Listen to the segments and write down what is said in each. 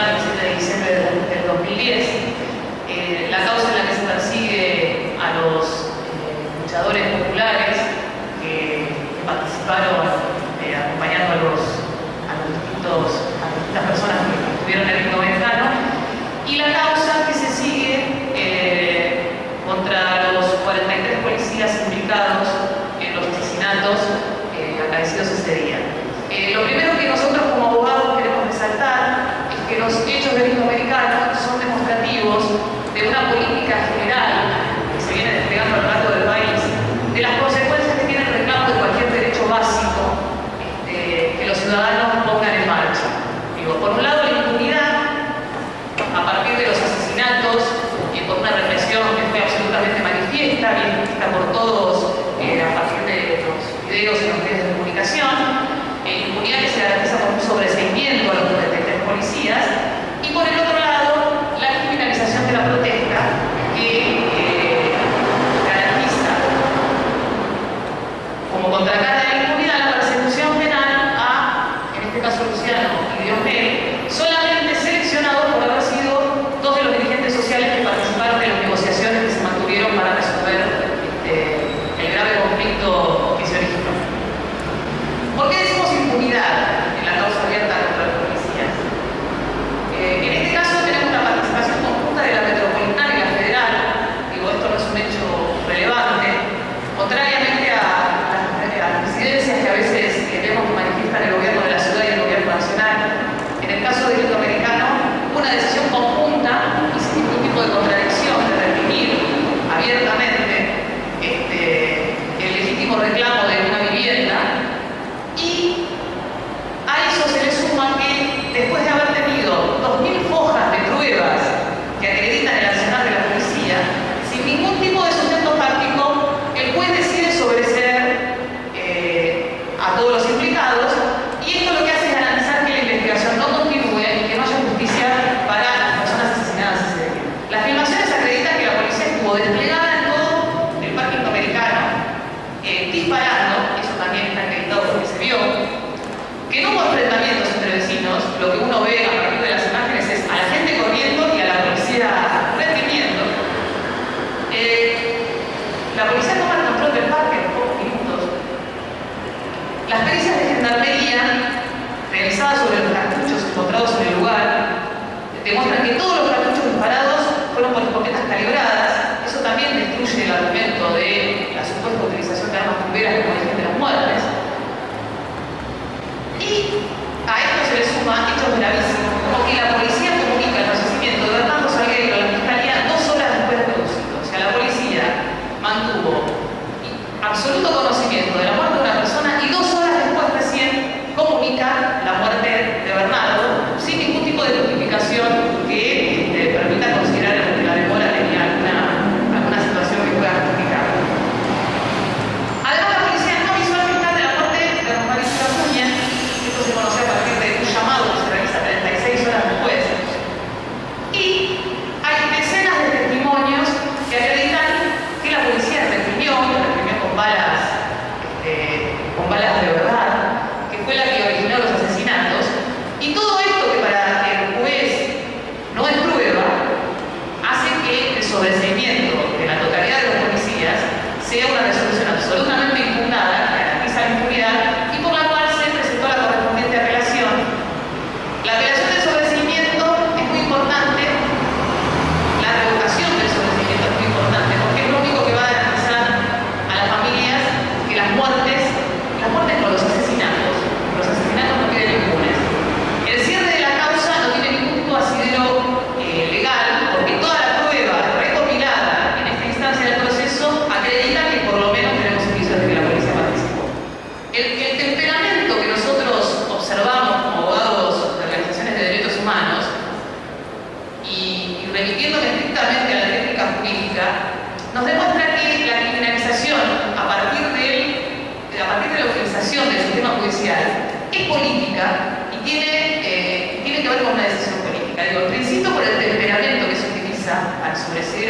de diciembre del 2010. La causa en la que se persigue a los eh, luchadores populares que participaron política general que se viene desplegando a lo largo del país, de las consecuencias que tiene el reclamo de cualquier derecho básico este, que los ciudadanos pongan en marcha. Digo, por un lado, la impunidad a partir de los asesinatos y por una represión que fue absolutamente manifiesta, bien vista por todos eh, a partir de los videos en los diligencias de gendarmería realizadas sobre los cartuchos encontrados en el lugar demuestran que todos los cartuchos disparados fueron por escopetas calibradas. Eso también destruye el argumento de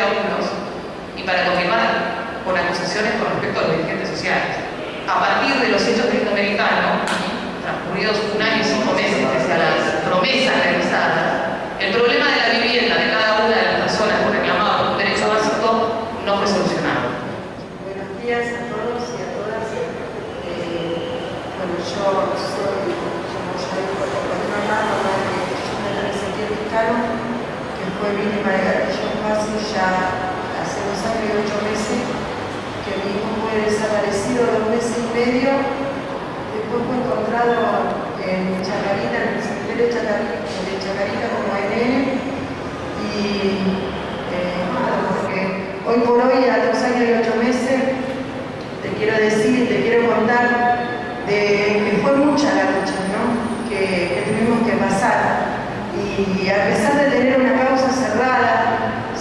y para confirmar con acusaciones con respecto a los dirigentes sociales. A partir de los hechos del americano, transcurridos un año y cinco meses pese a las promesas realizadas, el problema de la vivienda de cada una de las personas que reclamaban un derecho básico no fue solucionado. Buenos días a todos y a todas. Eh, bueno, yo soy, como ya dijo, mamá, mamá de Cristina Vicaro, que fue víctima de fácil ya hace dos años y ocho meses, que mi hijo fue desaparecido dos meses y medio, después fue encontrado en Chacarita, en el cementerio de Chacarita, como ANN, y eh, nada, porque hoy por hoy, a dos años y ocho meses, te quiero decir, te quiero contar de que fue mucha la lucha ¿no? que, que tuvimos que pasar. Y a pesar de tener una causa cerrada,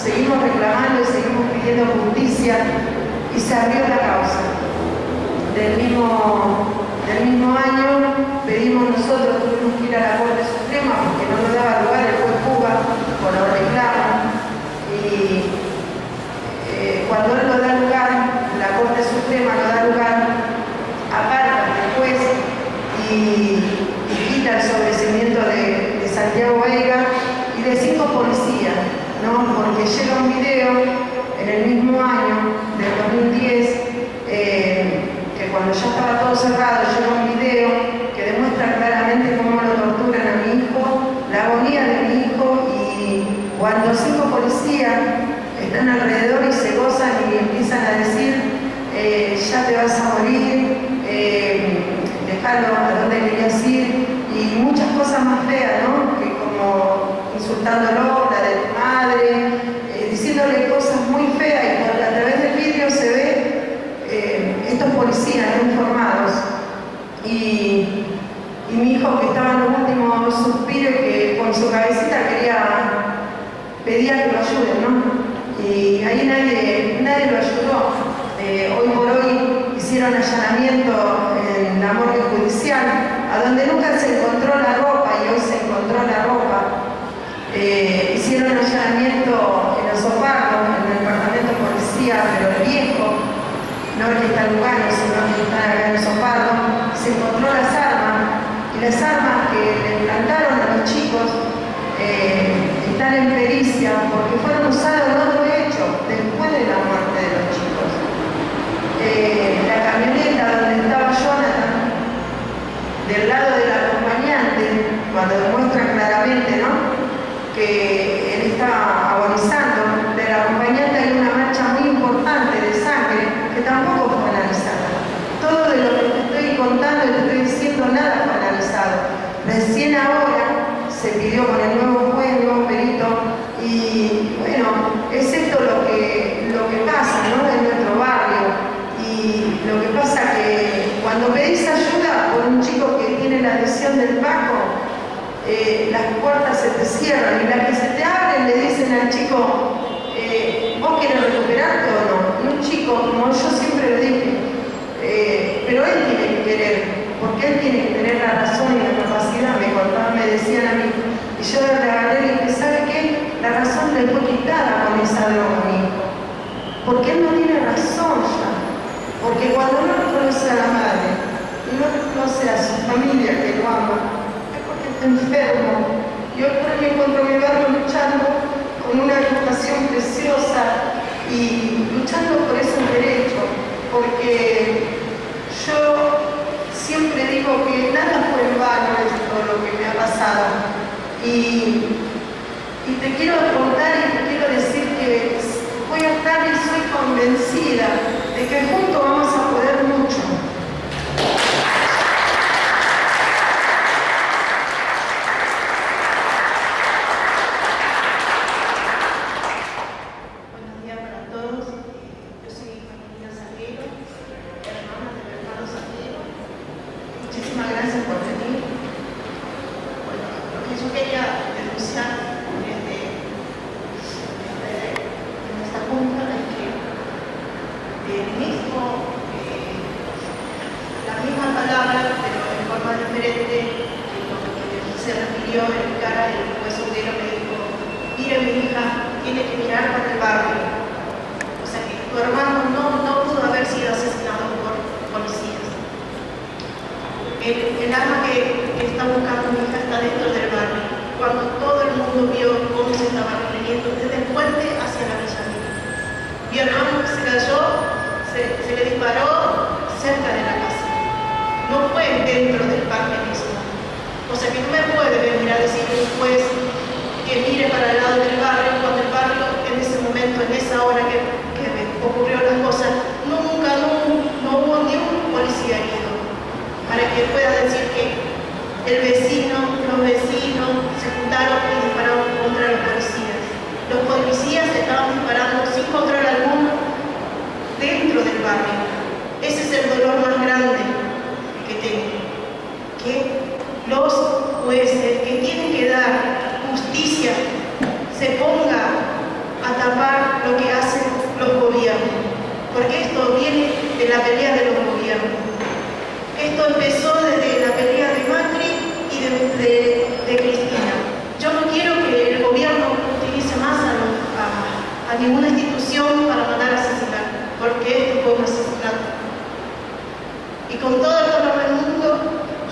seguimos reclamando y seguimos pidiendo justicia y se abrió la causa. Del mismo, del mismo año pedimos nosotros, tuvimos que ir a la Corte Suprema porque no nos daba lugar el juez Cuba por los reclamos. Y eh, cuando él no da lugar, la Corte Suprema no da lugar, aparta del juez y, y quita el sobrecimiento de, de Santiago Vega y de cinco policías, ¿no? porque llega un video en el mismo año del 2010, eh, que cuando ya estaba todo cerrado, llega un video que demuestra claramente cómo lo torturan a mi hijo, la agonía de mi hijo y cuando cinco policías están alrededor y se gozan y empiezan a decir eh, ya te vas a morir, eh, a donde querías ir y muchas cosas más feas, ¿no? Que como insultándolo, la de tu madre, eh, diciéndole cosas muy feas y por- a través del vídeo se ve eh, informados y, mi hijo que estaba en los últimos suspiros que con su cabecita quería pedía que lo ayuden, ¿no? Y ahí nadie, nadie lo ayudó. Eh, hoy por hoy hicieron allanamiento en la morgue judicial, a donde nunca se encontró la ropa y hoy se encontró la ropa. Eh, hicieron allanamiento en Osopardo, en el departamento de policía, pero viejo, no el que está en Lugano, sino el que está acá en se encontró las armas, y las armas que le implantaron a los chicos eh, están en pericia porque fueron usados en otro hecho después de la muerte de los chicos. Eh, la camioneta donde estaba Jonathan, del lado del acompañante, cuando demuestra claramente ¿no? que él está agonizando, del acompañante hay una mancha muy importante de sangre tampoco fue analizada. Todo de lo que te estoy contando y te estoy diciendo, nada fue analizado. Recién ahora se pidió con el nuevo juez, nuevo perito, y bueno, es esto lo que, lo que pasa ¿no? en nuestro barrio. Y lo que pasa que cuando pedís ayuda por un chico que tiene la lesión del Paco, eh, las puertas se te cierran y las que se te abren le dicen al chico, eh, ¿vos querés recuperarte o no? Y un chico, como yo siempre lo dije, eh, pero él tiene que querer, porque él tiene que tener la razón y la capacidad, me contaban, me decían a mí. Y yo le agarré y dije, ¿sabe qué? La razón le fue quitada con esa mi hijo. Porque él no tiene razón ya. Porque cuando uno reconoce a la madre y no reconoce a su familia que lo ama, es porque está enfermo. Y hoy por me encuentro en mi barrio luchando con una educación preciosa y luchando por esos derechos. Porque yo siempre digo que nada fue en vano esto lo que me ha pasado. Y, y te quiero contar y te quiero decir que voy a estar y soy convencida de que juntos vamos a poder mucho. Buenos días para todos. Yo soy Martina Salguero, hermana del hermano Salguero. Muchísimas gracias por venir. Bueno, lo que yo quería denunciar desde, desde en esta junta es que el mismo, eh, la misma palabra, pero en forma diferente, que lo que se refirió en cara el juez Obrero me dijo, mire mi hija, tiene que mirar para el barrio. O sea que tu hermano no, no pudo haber sido El arma que, que está buscando mi está dentro del barrio. Cuando todo el mundo vio cómo se estaba reprimiendo desde el puente hacia la Villa Mil. Mi hermano se cayó, se, le disparó cerca de la casa. No fue dentro del parque mismo. O sea que no me puede venir a decir un juez que mire para el lado del barrio cuando el barrio en ese momento, en esa hora que, que ocurrió las cosas, nunca, no, no hubo ni un policía herido. Para que pueda decir que el vecino, los vecinos se juntaron y dispararon contra los policías. Los policías estaban disparando sin control alguno dentro del barrio. Ese es el dolor más grande que tengo. Que los jueces que tienen que dar justicia se ponga a tapar lo que hacen los gobiernos. Porque esto viene de la pelea de los gobiernos. Esto empezó desde la pelea de Cristina. Yo no quiero que el gobierno utilice más a, ninguna institución para mandar a asesinar, porque esto fue un asesinato. Y con todo el dolor del mundo,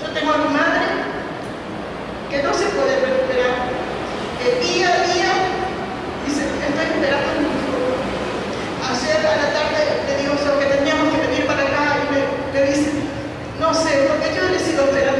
yo tengo a mi madre que no se puede recuperar. El día a día dice, estoy esperando a mi hijo. Ayer a la tarde le digo que teníamos que venir para acá y me, dice, no sé, porque yo le sigo esperando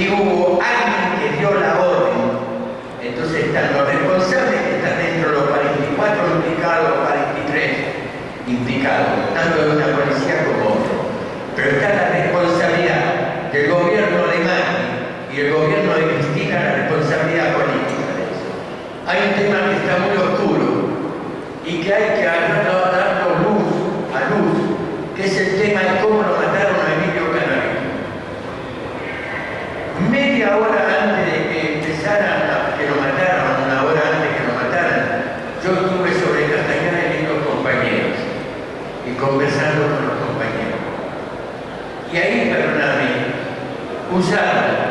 y hubo alguien que dio la orden. Entonces están los responsables que están dentro de los 44 implicados, 43 implicados, tanto de una policía como otra. Pero está la responsabilidad del gobierno alemán y el gobierno de Cristina, la responsabilidad política de eso. Hay un tema que está muy oscuro y que hay que agarrar que lo mataran una hora antes que lo mataran. Yo estuve sobre Castañeda viendo compañeros y conversando con los compañeros. Y ahí, perdóname, usar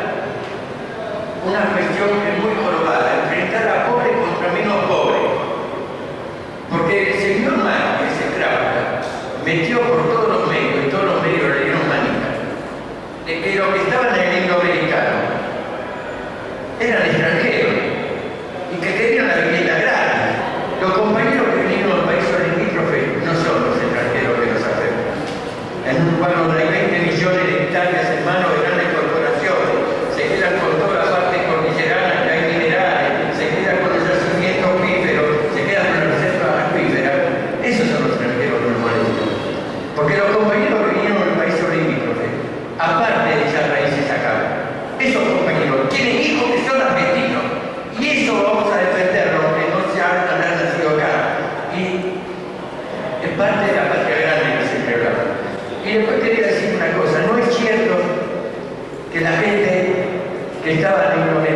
una cuestión que es muy jorobada, enfrentar a pobre contra menos pobre. Porque el señor Márquez se trata, metió por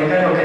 Dominicano que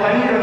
compañero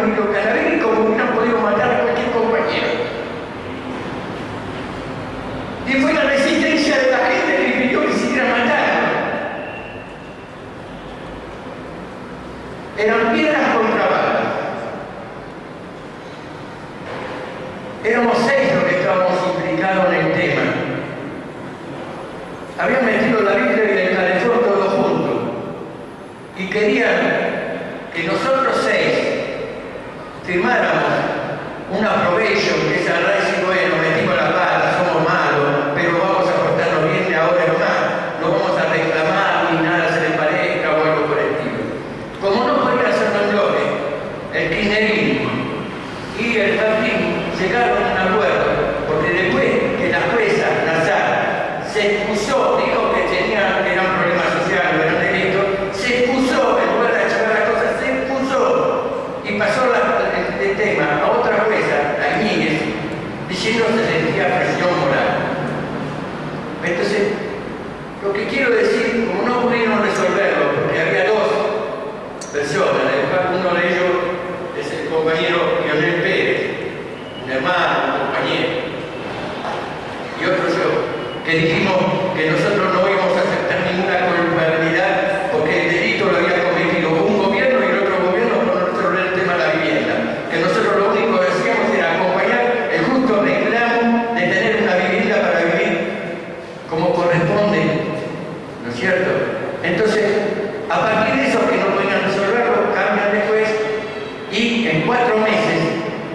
quiero decir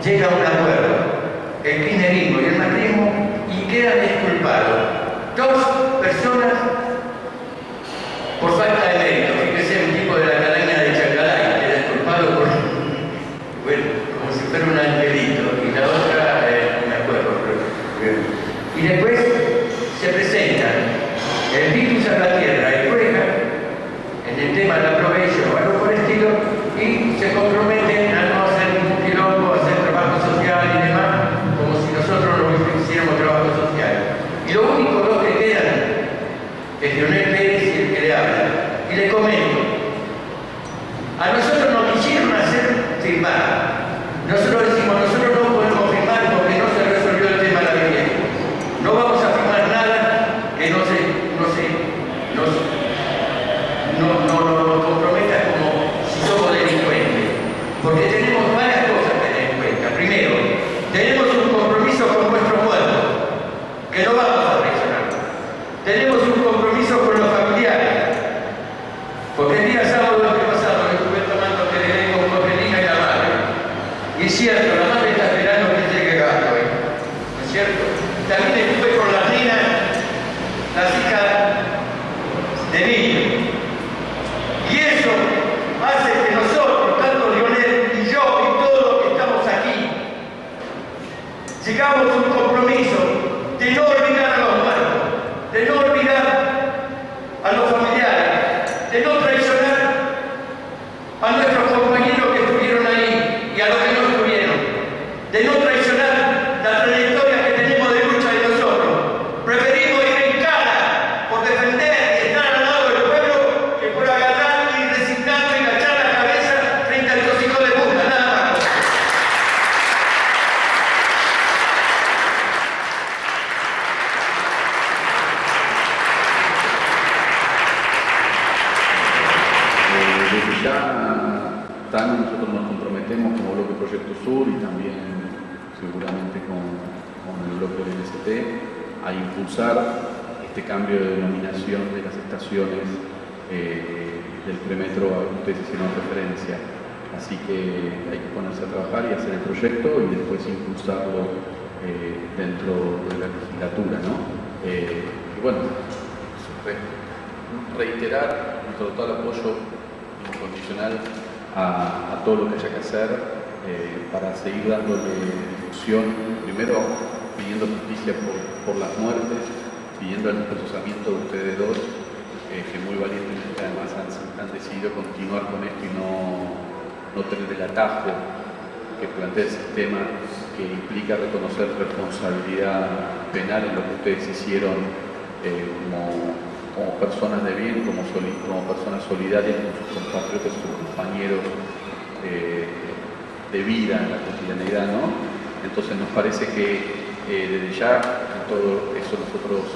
llega un acuerdo, el kirchnerismo y el macrismo, y quedan disculpados dos personas a, todo lo que haya que hacer eh, para seguir dándole difusión, primero pidiendo justicia por, las muertes, pidiendo el procesamiento de ustedes dos, eh, que muy valientemente además han, decidido continuar con esto y no, no tener el atajo que plantea el sistema que implica reconocer responsabilidad penal en lo que ustedes hicieron eh, como como personas de bien, como, personas solidarias con, con, creo que sus compañeros eh, de vida en la cotidianidad, ¿no? Entonces nos parece que eh, desde ya todo eso nosotros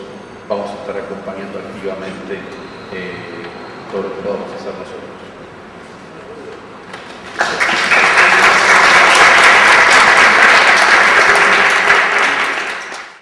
vamos a estar acompañando activamente eh, todo lo que podamos hacer.